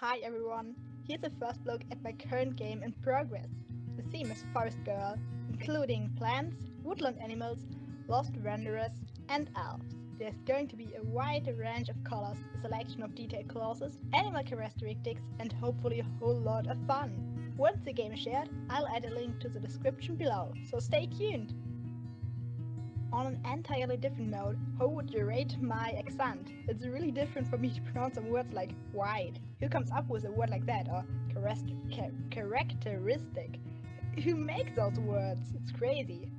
Hi everyone, here's a first look at my current game in progress. The theme is Forest Girl, including plants, woodland animals, lost wanderers, and elves. There's going to be a wide range of colors, a selection of detailed clauses, animal characteristics, and hopefully a whole lot of fun. Once the game is shared, I'll add a link to the description below, so stay tuned! On an entirely different note, how would you rate my accent? It's really different for me to pronounce some words like white. Who comes up with a word like that? Or characteristic? Who makes those words? It's crazy.